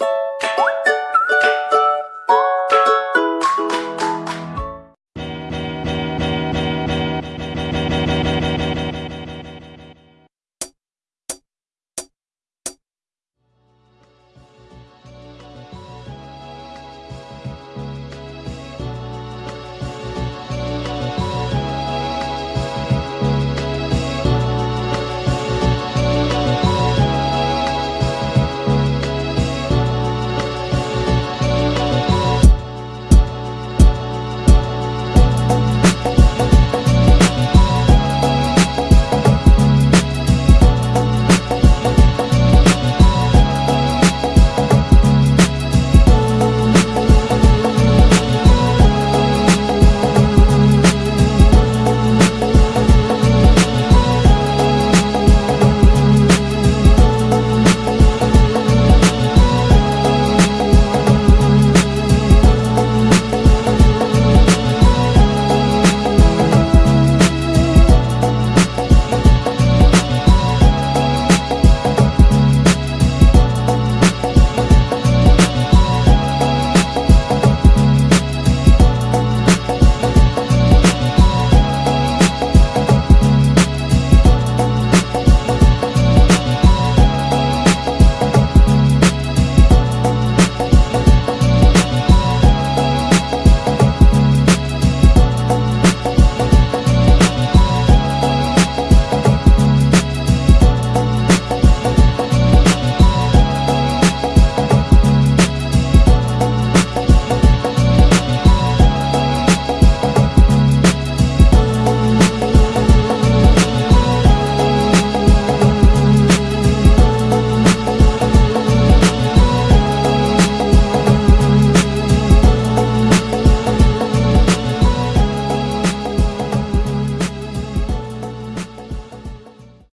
you